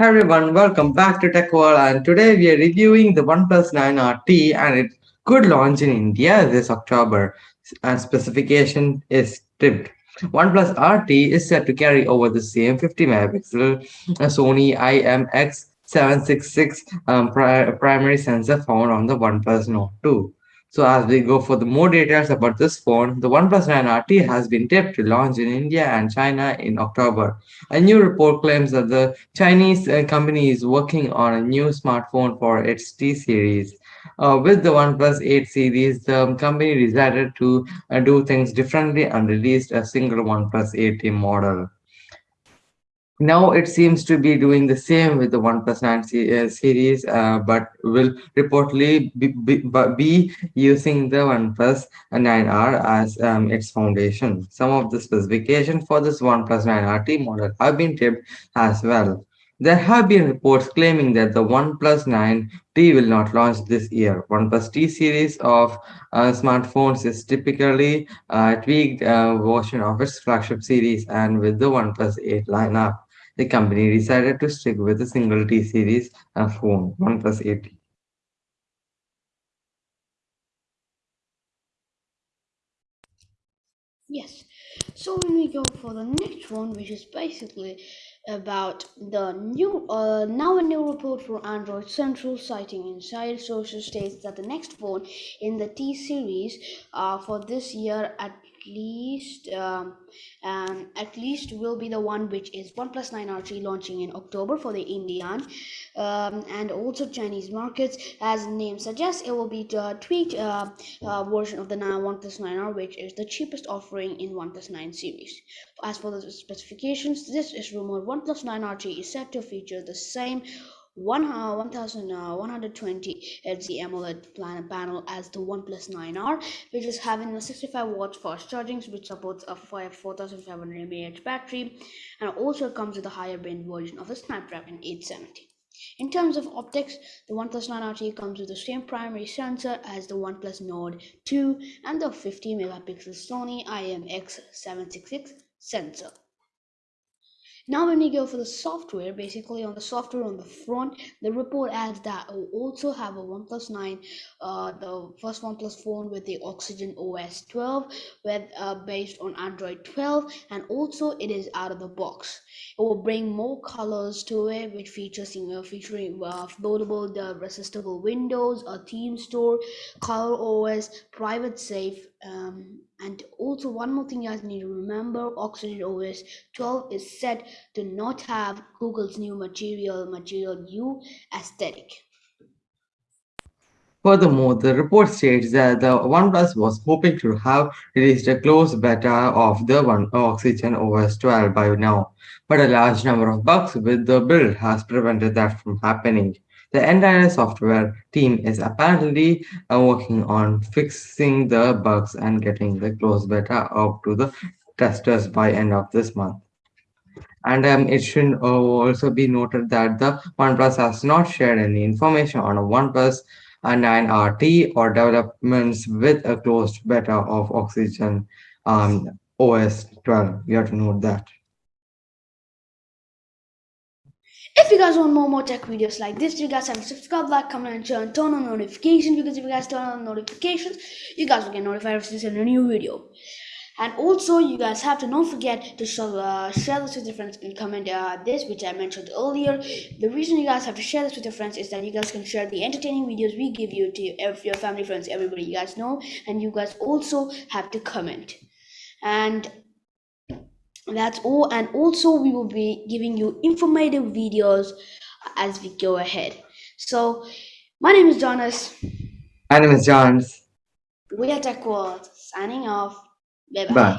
Hi everyone, welcome back to Tech World and today we are reviewing the OnePlus 9 RT and it could launch in India this October and specification is tipped. OnePlus RT is set to carry over the same 50 megapixel Sony IMX766 um, pri primary sensor found on the OnePlus Nord 2. So as we go for the more details about this phone, the OnePlus 9 RT has been tipped to launch in India and China in October. A new report claims that the Chinese uh, company is working on a new smartphone for its T series. Uh, with the OnePlus 8 series, the company decided to uh, do things differently and released a single OnePlus 8T model. Now it seems to be doing the same with the OnePlus 9 uh, series, uh, but will reportedly be, be, be, using the OnePlus 9R as um, its foundation. Some of the specifications for this OnePlus 9RT model have been tipped as well. There have been reports claiming that the OnePlus 9T will not launch this year. OnePlus T series of uh, smartphones is typically a tweaked uh, version of its flagship series and with the OnePlus 8 lineup the company decided to stick with a single T-series phone, OnePlus 8. Yes, so when we go for the next one, which is basically about the new uh, now a new report for Android Central citing inside sources states that the next phone in the T series uh, for this year at least um, um, at least will be the one which is OnePlus 9 RT launching in October for the Indian um, and also Chinese markets. As the name suggests it will be a tweaked uh, uh, version of the OnePlus 9R which is the cheapest offering in OnePlus 9 series. As for the specifications this is rumored OnePlus 9 RT is set to feature the same 1120 uh, uh, Hz AMOLED panel as the OnePlus 9R, which is having a 65 watts fast charging, which supports a 4500 mAh battery, and also comes with a higher band version of the Snapdragon 870. In terms of optics, the OnePlus 9 RT comes with the same primary sensor as the OnePlus Nord 2 and the 50 megapixel Sony IMX766 sensor. Now when we go for the software, basically on the software on the front, the report adds that we also have a OnePlus 9, uh, the first OnePlus phone with the Oxygen OS 12, with uh, based on Android 12, and also it is out of the box. It will bring more colors to it, which features you know, featuring uh, loadable, the resistible windows, a theme store, color OS, private safe, um, and also one more thing you guys need to remember oxygen os 12 is set to not have google's new material Material You aesthetic Furthermore, the report states that the OnePlus was hoping to have released a closed beta of the One Oxygen OS 12 by now, but a large number of bugs with the build has prevented that from happening. The entire software team is apparently uh, working on fixing the bugs and getting the closed beta out to the testers by end of this month. And um, it should uh, also be noted that the OnePlus has not shared any information on a OnePlus uh, 9 RT or developments with a closed beta of Oxygen um, OS 12. You have to note that. If you guys want more more tech videos like this, you guys have to subscribe, like, comment, and share, and turn on notifications because if you guys turn on notifications, you guys will get notified if there's a new video. And also, you guys have to not forget to show, uh, share this with your friends and comment uh, this, which I mentioned earlier. The reason you guys have to share this with your friends is that you guys can share the entertaining videos we give you to your family, friends, everybody you guys know. And you guys also have to comment. And that's all and also we will be giving you informative videos as we go ahead. So my name is jonas. My name is johns we are tech world signing off. Bye bye, bye.